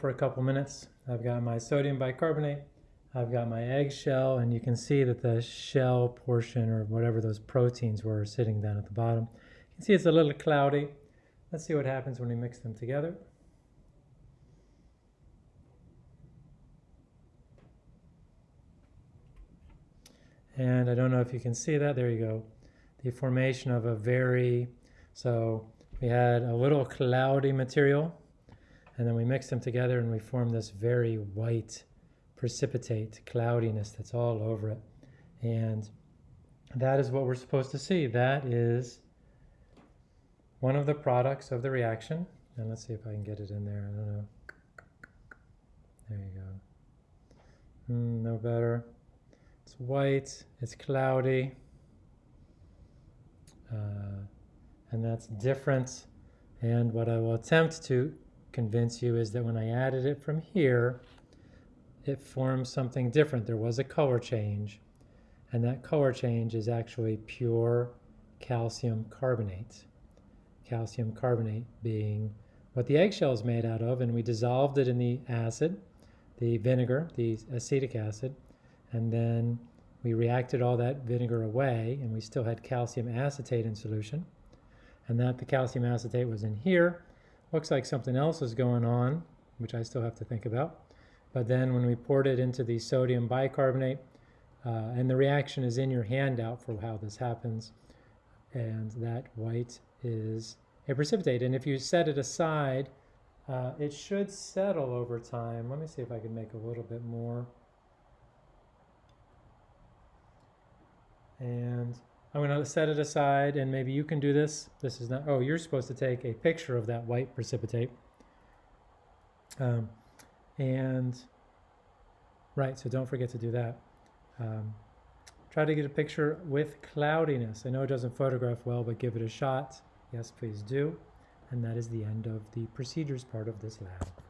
for a couple minutes. I've got my sodium bicarbonate, I've got my eggshell, and you can see that the shell portion or whatever those proteins were sitting down at the bottom. You can see it's a little cloudy. Let's see what happens when we mix them together. And I don't know if you can see that. There you go. The formation of a very, so we had a little cloudy material and then we mix them together and we form this very white precipitate cloudiness that's all over it. And that is what we're supposed to see. That is one of the products of the reaction. And let's see if I can get it in there. I don't know. There you go. Mm, no better. It's white, it's cloudy, uh, and that's different. And what I will attempt to convince you is that when I added it from here, it forms something different. There was a color change, and that color change is actually pure calcium carbonate. Calcium carbonate being what the eggshell is made out of, and we dissolved it in the acid, the vinegar, the acetic acid, and then we reacted all that vinegar away, and we still had calcium acetate in solution, and that the calcium acetate was in here, Looks like something else is going on, which I still have to think about. But then when we poured it into the sodium bicarbonate, uh, and the reaction is in your handout for how this happens, and that white is a precipitate. And if you set it aside, uh, it should settle over time. Let me see if I can make a little bit more. And I'm going to set it aside and maybe you can do this. This is not, oh, you're supposed to take a picture of that white precipitate. Um, and, right, so don't forget to do that. Um, try to get a picture with cloudiness. I know it doesn't photograph well, but give it a shot. Yes, please do. And that is the end of the procedures part of this lab.